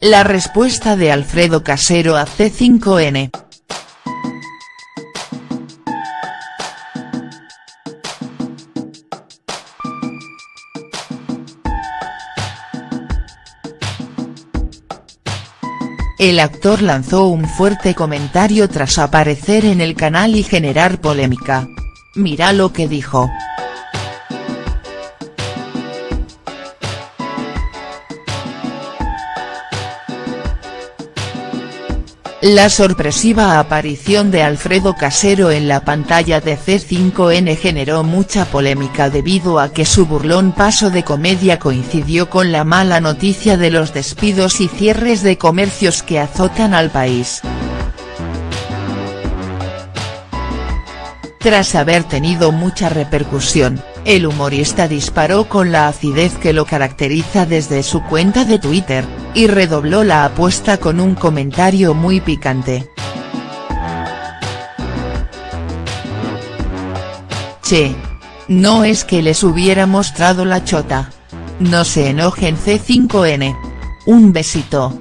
La respuesta de Alfredo Casero a C5N. El actor lanzó un fuerte comentario tras aparecer en el canal y generar polémica. Mira lo que dijo. La sorpresiva aparición de Alfredo Casero en la pantalla de C5N generó mucha polémica debido a que su burlón paso de comedia coincidió con la mala noticia de los despidos y cierres de comercios que azotan al país. Tras haber tenido mucha repercusión, el humorista disparó con la acidez que lo caracteriza desde su cuenta de Twitter, y redobló la apuesta con un comentario muy picante. Che. No es que les hubiera mostrado la chota. No se enojen C5N. Un besito.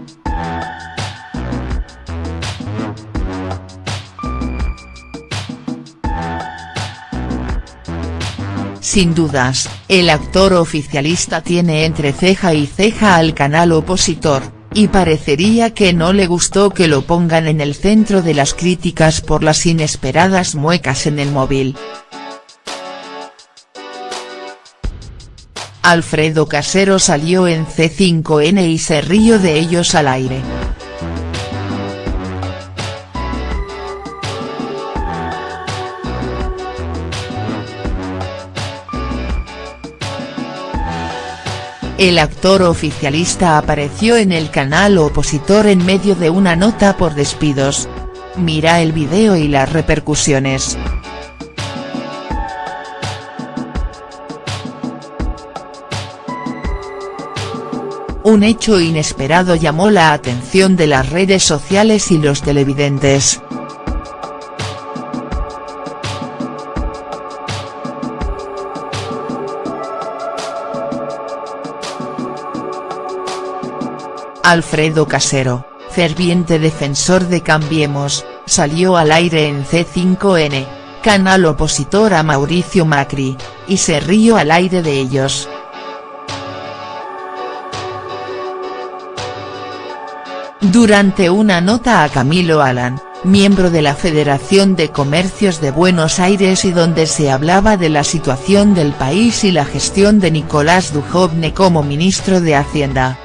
Sin dudas, el actor oficialista tiene entre ceja y ceja al canal opositor, y parecería que no le gustó que lo pongan en el centro de las críticas por las inesperadas muecas en el móvil. Alfredo Casero salió en C5N y se rió de ellos al aire. El actor oficialista apareció en el canal opositor en medio de una nota por despidos. Mira el video y las repercusiones. Un hecho inesperado llamó la atención de las redes sociales y los televidentes. Alfredo Casero, ferviente defensor de Cambiemos, salió al aire en C5N, canal opositor a Mauricio Macri, y se rió al aire de ellos. Durante una nota a Camilo Alan, miembro de la Federación de Comercios de Buenos Aires y donde se hablaba de la situación del país y la gestión de Nicolás Dujovne como ministro de Hacienda.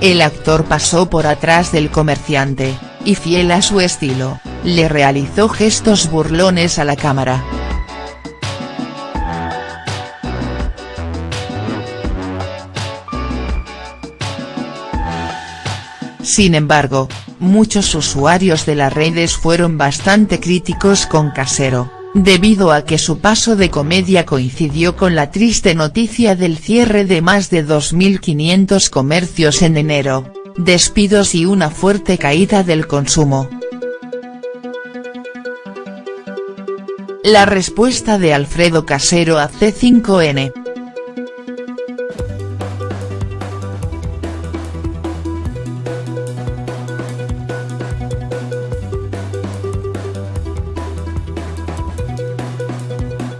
El actor pasó por atrás del comerciante, y fiel a su estilo, le realizó gestos burlones a la cámara. Sin embargo, muchos usuarios de las redes fueron bastante críticos con Casero debido a que su paso de comedia coincidió con la triste noticia del cierre de más de 2.500 comercios en enero, despidos y una fuerte caída del consumo. La respuesta de Alfredo Casero a C5N.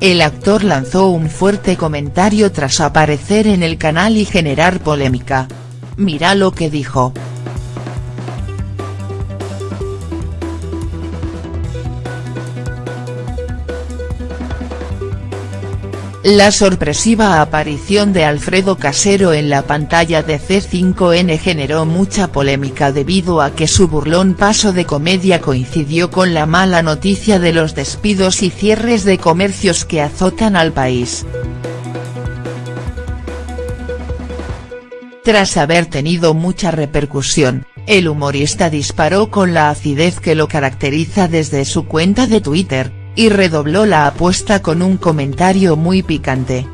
El actor lanzó un fuerte comentario tras aparecer en el canal y generar polémica. Mira lo que dijo. La sorpresiva aparición de Alfredo Casero en la pantalla de C5N generó mucha polémica debido a que su burlón paso de comedia coincidió con la mala noticia de los despidos y cierres de comercios que azotan al país. Tras haber tenido mucha repercusión, el humorista disparó con la acidez que lo caracteriza desde su cuenta de Twitter, y redobló la apuesta con un comentario muy picante.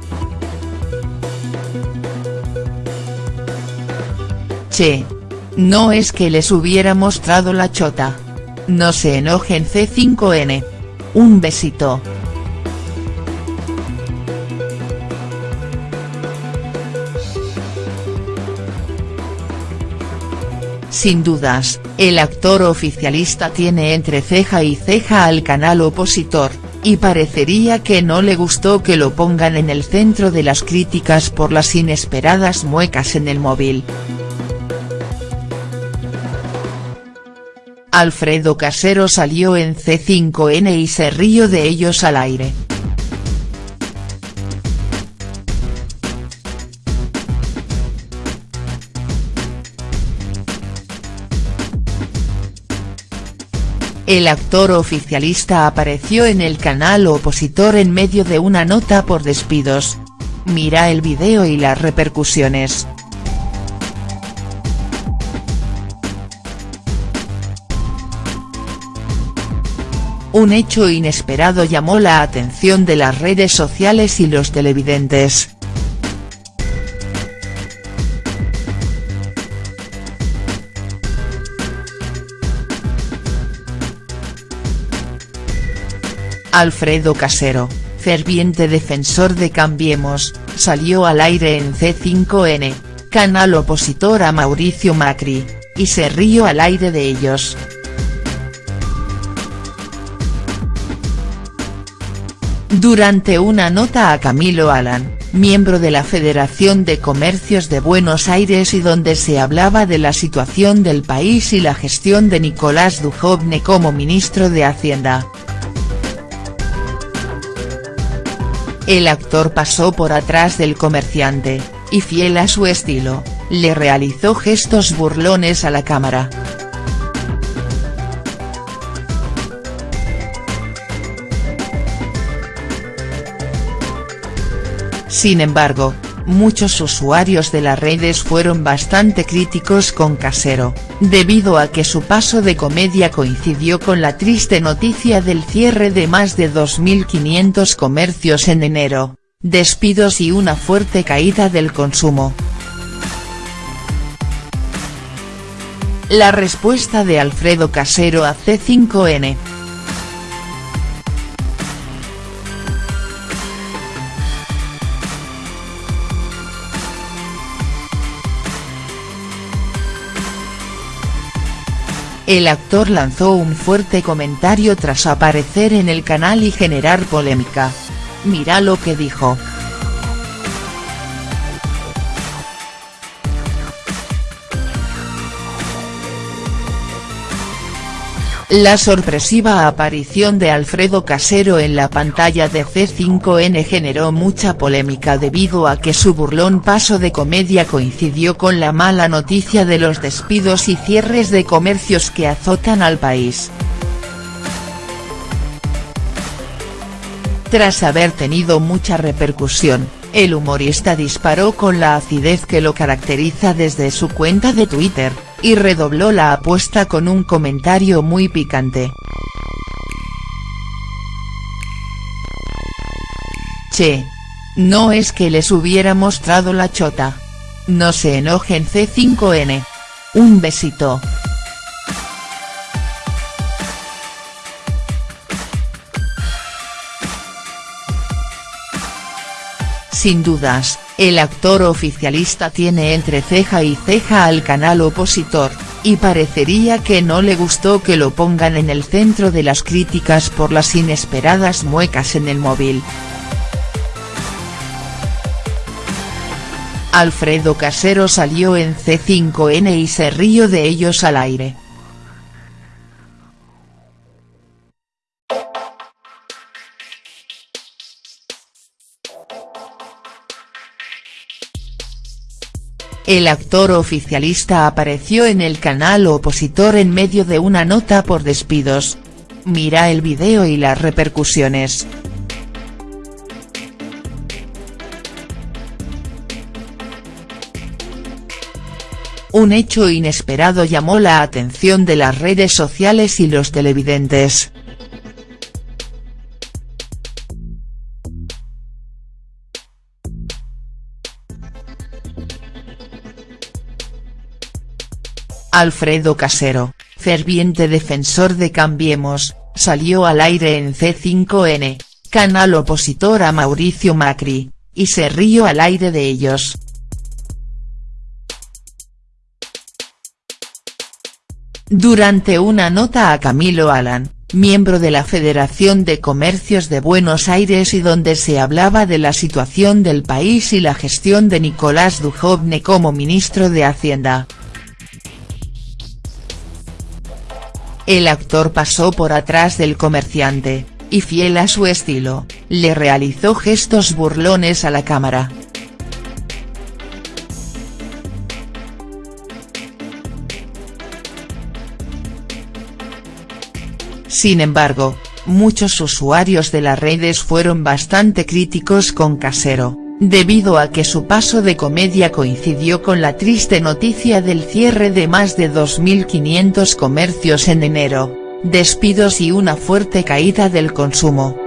Che. No es que les hubiera mostrado la chota. No se enojen C5N. Un besito. Sin dudas, el actor oficialista tiene entre ceja y ceja al canal opositor, y parecería que no le gustó que lo pongan en el centro de las críticas por las inesperadas muecas en el móvil. Alfredo Casero salió en C5N y se rió de ellos al aire. El actor oficialista apareció en el canal opositor en medio de una nota por despidos. Mira el video y las repercusiones. Un hecho inesperado llamó la atención de las redes sociales y los televidentes. Alfredo Casero, ferviente defensor de Cambiemos, salió al aire en C5N, canal opositor a Mauricio Macri, y se rió al aire de ellos. Durante una nota a Camilo Alan, miembro de la Federación de Comercios de Buenos Aires y donde se hablaba de la situación del país y la gestión de Nicolás Dujovne como ministro de Hacienda, El actor pasó por atrás del comerciante, y fiel a su estilo, le realizó gestos burlones a la cámara. Sin embargo, muchos usuarios de las redes fueron bastante críticos con Casero, debido a que su paso de comedia coincidió con la triste noticia del cierre de más de 2.500 comercios en enero, despidos y una fuerte caída del consumo. La respuesta de Alfredo Casero a C5N. El actor lanzó un fuerte comentario tras aparecer en el canal y generar polémica. Mira lo que dijo. La sorpresiva aparición de Alfredo Casero en la pantalla de C5N generó mucha polémica debido a que su burlón paso de comedia coincidió con la mala noticia de los despidos y cierres de comercios que azotan al país. Tras haber tenido mucha repercusión, el humorista disparó con la acidez que lo caracteriza desde su cuenta de Twitter, y redobló la apuesta con un comentario muy picante. Che. No es que les hubiera mostrado la chota. No se enojen C5N. Un besito. Sin dudas, el actor oficialista tiene entre ceja y ceja al canal opositor, y parecería que no le gustó que lo pongan en el centro de las críticas por las inesperadas muecas en el móvil. Alfredo Casero salió en C5N y se rió de ellos al aire. El actor oficialista apareció en el canal opositor en medio de una nota por despidos. Mira el video y las repercusiones. Un hecho inesperado llamó la atención de las redes sociales y los televidentes. Alfredo Casero, ferviente defensor de Cambiemos, salió al aire en C5N, canal opositor a Mauricio Macri, y se rió al aire de ellos. Durante una nota a Camilo Alan, miembro de la Federación de Comercios de Buenos Aires y donde se hablaba de la situación del país y la gestión de Nicolás Dujovne como ministro de Hacienda. El actor pasó por atrás del comerciante, y fiel a su estilo, le realizó gestos burlones a la cámara. Sin embargo, muchos usuarios de las redes fueron bastante críticos con Casero, debido a que su paso de comedia coincidió con la triste noticia del cierre de más de 2.500 comercios en enero, despidos y una fuerte caída del consumo.